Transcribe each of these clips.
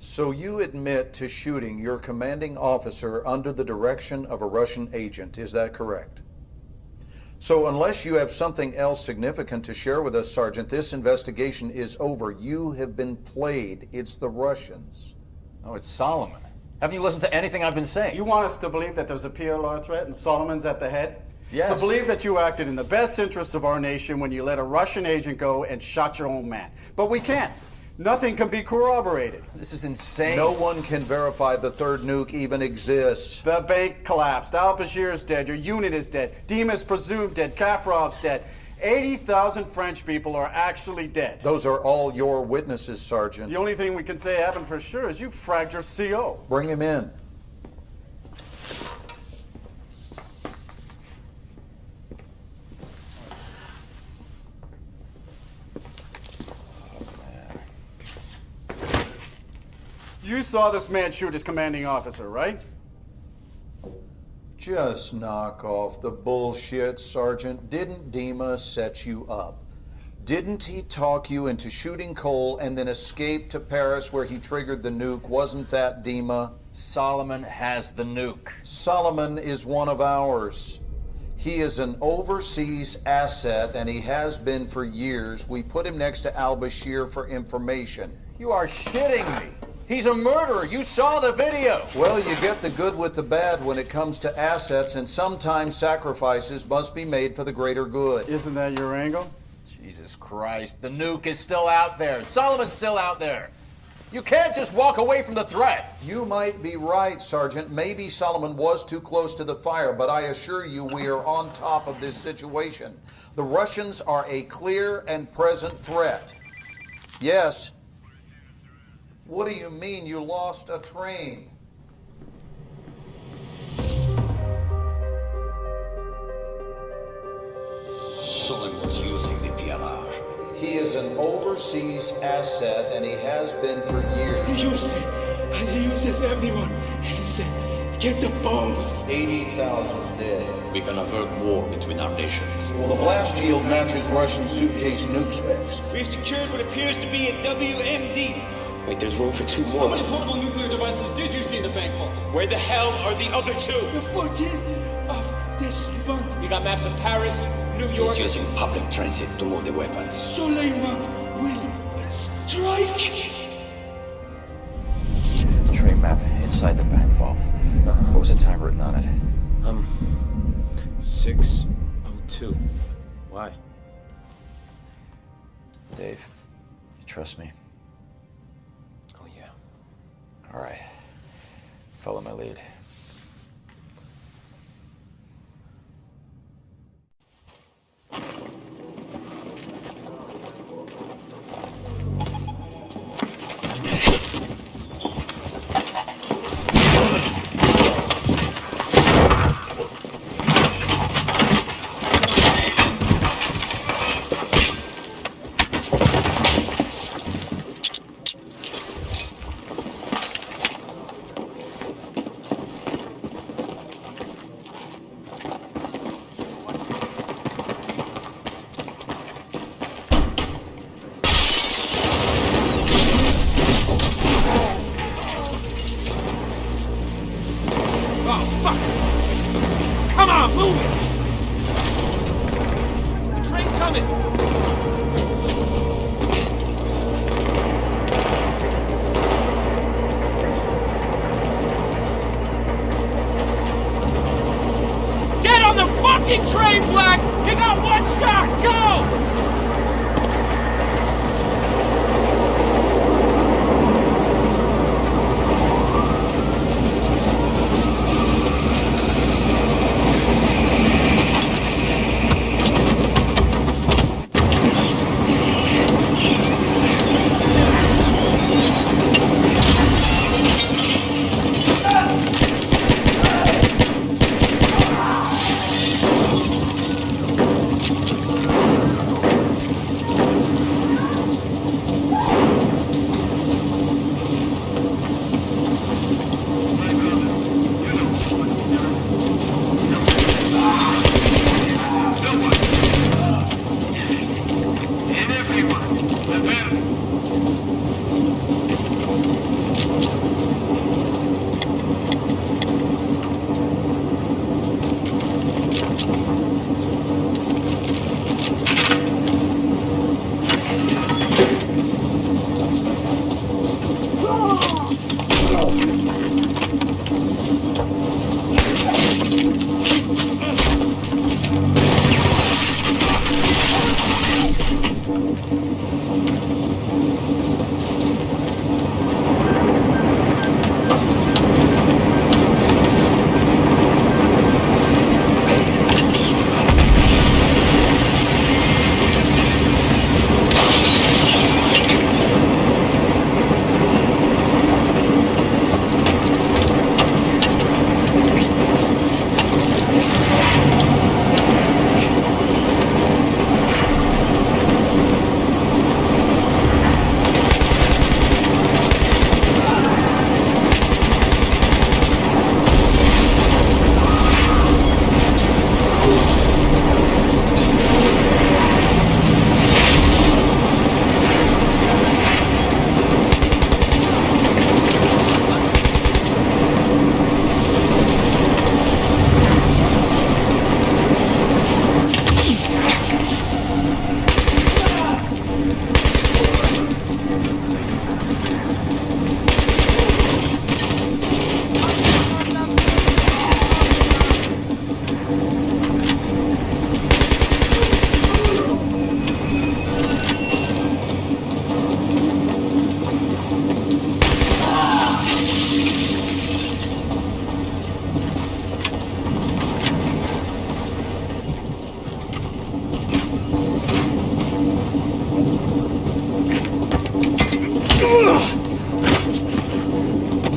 So you admit to shooting your commanding officer under the direction of a Russian agent, is that correct? So unless you have something else significant to share with us, Sergeant, this investigation is over. You have been played. It's the Russians. Oh, it's Solomon. Haven't you listened to anything I've been saying? You want us to believe that there's a PLR threat and Solomon's at the head? Yes. To believe that you acted in the best interests of our nation when you let a Russian agent go and shot your own man. But we can't. Nothing can be corroborated. This is insane. No one can verify the third nuke even exists. The bank collapsed. Al Bashir's dead. Your unit is dead. Dima's presumed dead. Kaffarov's dead. 80,000 French people are actually dead. Those are all your witnesses, Sergeant. The only thing we can say happened for sure is you fragged your CO. Bring him in. You saw this man shoot his commanding officer, right? Just knock off the bullshit, Sergeant. Didn't Dima set you up? Didn't he talk you into shooting Cole and then escape to Paris where he triggered the nuke? Wasn't that Dima? Solomon has the nuke. Solomon is one of ours. He is an overseas asset and he has been for years. We put him next to Al Bashir for information. You are shitting me. He's a murderer. You saw the video. Well, you get the good with the bad when it comes to assets, and sometimes sacrifices must be made for the greater good. Isn't that your angle? Jesus Christ. The nuke is still out there. Solomon's still out there. You can't just walk away from the threat. You might be right, Sergeant. Maybe Solomon was too close to the fire, but I assure you we are on top of this situation. The Russians are a clear and present threat. Yes. What do you mean you lost a train? Solomon's using the PLR. He is an overseas asset and he has been for years. He uses it, and he uses everyone. He said, get the bombs. 80,000 dead. We can avert war between our nations. Well, the blast yield matches Russian suitcase nuke specs. We've secured what appears to be a WMD. Wait, there's room for two more. How many portable nuclear devices did you see in the bank vault? Where the hell are the other two? The 14th of this month, You got maps of Paris, New York. He's using public transit to move the weapons. Solomon will strike. The train map inside the bank vault. What was the time written on it? Um, 602. Why? Dave, you trust me? All right. Follow my lead. Fucking train, Black! You got one shot! Go!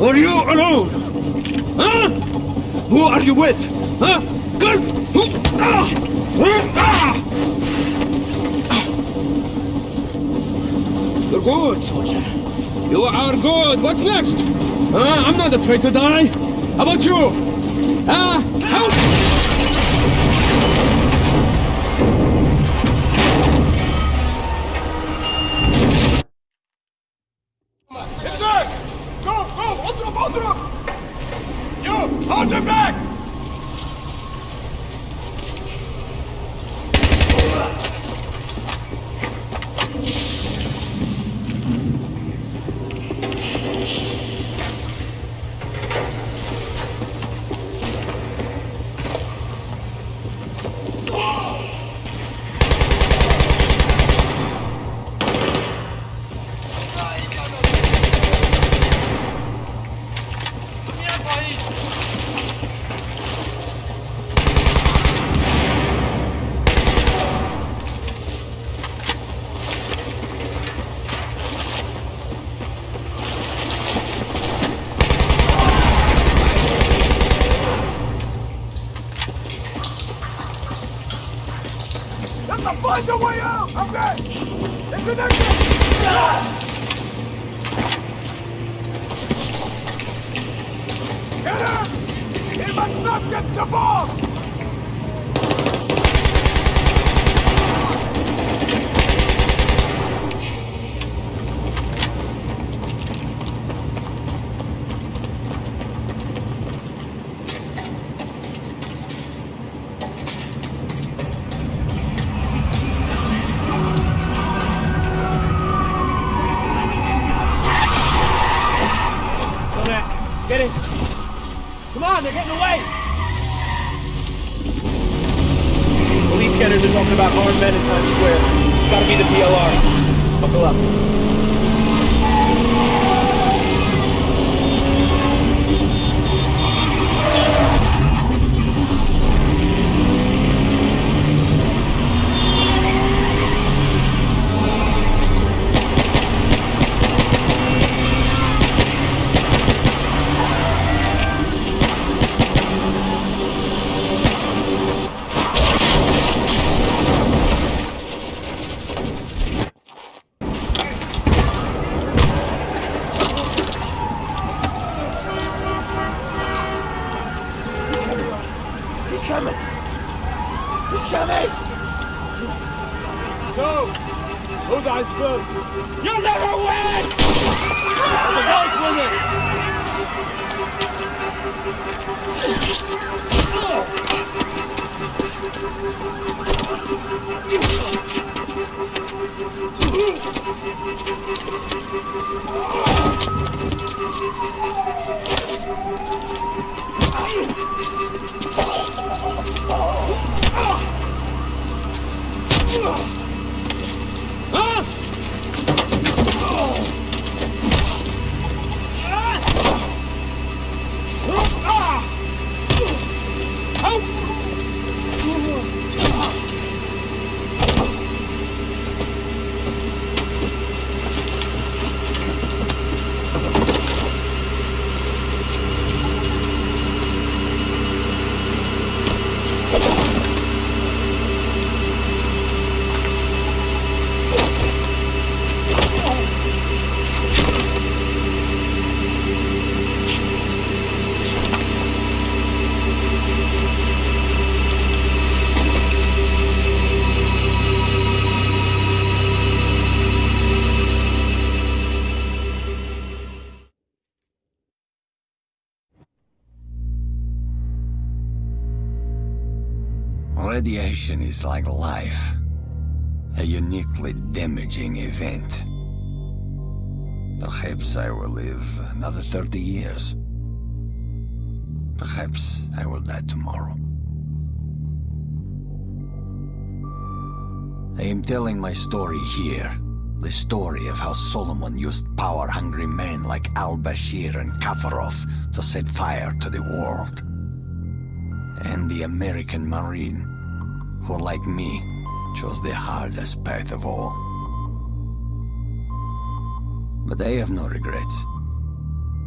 Or you alone? Huh? Who are you with? Huh? Good! Who? Ah! Ah! You're good, soldier. You are good. What's next? Huh? I'm not afraid to die. How about you? Huh? Help! Get the bomb! Be the PLR. Buckle up. On. You'll never win! The boys win it! Radiation is like life, a uniquely damaging event. Perhaps I will live another 30 years. Perhaps I will die tomorrow. I am telling my story here. The story of how Solomon used power-hungry men like al-Bashir and Kaffarov to set fire to the world. And the American Marine, who like me, chose the hardest path of all. But I have no regrets.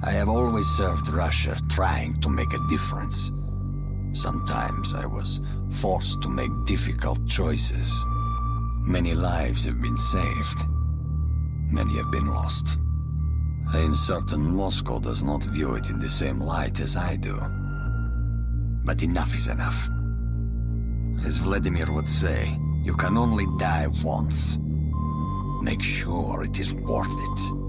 I have always served Russia, trying to make a difference. Sometimes I was forced to make difficult choices. Many lives have been saved. Many have been lost. I am certain Moscow does not view it in the same light as I do. But enough is enough. As Vladimir would say, you can only die once. Make sure it is worth it.